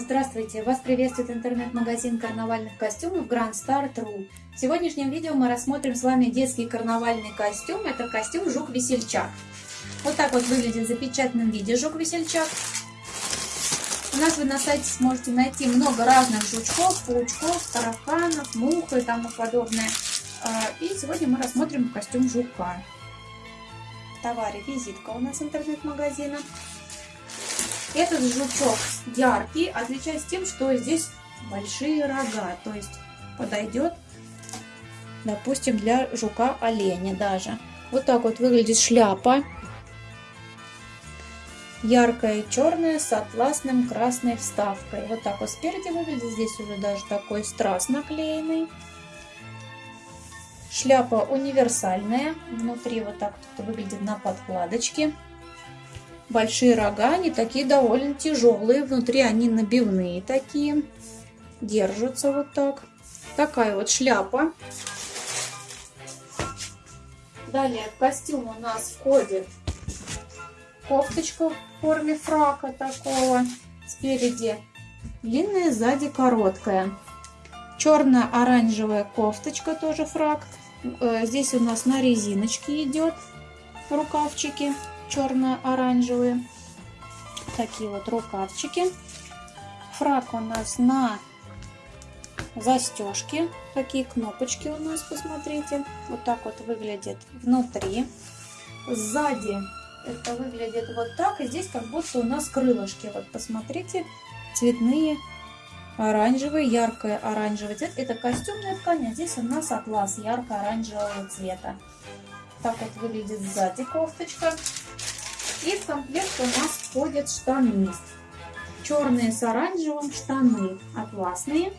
Здравствуйте! Вас приветствует интернет-магазин карнавальных костюмов Grand Star True. В сегодняшнем видео мы рассмотрим с вами детский карнавальный костюм. Это костюм Жук-Весельчак. Вот так вот выглядит в запечатанном виде Жук-Весельчак. У нас вы на сайте сможете найти много разных жучков, паучков, тараканов, мух и тому подобное. А, и сегодня мы рассмотрим костюм жука. В товаре визитка у нас интернет-магазина. Этот жучок яркий, отличается тем, что здесь большие рога, то есть подойдет, допустим, для жука-оленя даже. Вот так вот выглядит шляпа. Яркая черная с атласным красной вставкой. Вот так вот спереди выглядит. Здесь уже даже такой страз наклеенный. Шляпа универсальная. Внутри вот так вот выглядит на подкладочке большие рога, они такие довольно тяжелые, внутри они набивные такие, держатся вот так. Такая вот шляпа. Далее в костюм у нас входит кофточка в форме фрака такого. Спереди длинная, сзади короткая. Черно-оранжевая кофточка, тоже фрак. Э, здесь у нас на резиночке идет рукавчики черно-оранжевые. Такие вот рукавчики. Фрак у нас на застежке. Такие кнопочки у нас, посмотрите. Вот так вот выглядит внутри. Сзади это выглядит вот так. И здесь как будто у нас крылышки. Вот посмотрите, цветные оранжевый, яркое оранжевый цвет. Это костюмная ткань, а здесь у нас атлас ярко-оранжевого цвета. Так вот выглядит сзади кофточка. И в комплект у нас входят штаны. Черные с оранжевым штаны атласные.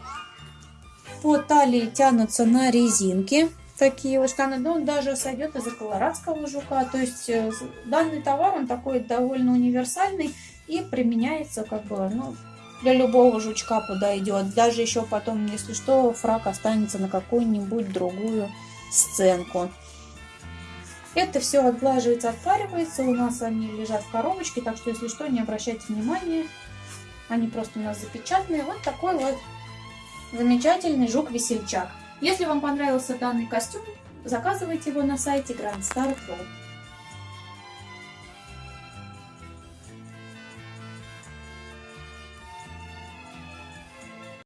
По талии тянутся на резинке такие вот штаны. Но он даже сойдет из-за колорадского жука. То есть э, данный товар, он такой довольно универсальный и применяется как бы, ну, для любого жучка подойдет. Даже еще потом, если что, фрак останется на какую-нибудь другую сценку. Это все отглаживается, отпаривается. У нас они лежат в коробочке, так что, если что, не обращайте внимания. Они просто у нас запечатанные. Вот такой вот замечательный жук-весельчак. Если вам понравился данный костюм, заказывайте его на сайте Grand Star Pro.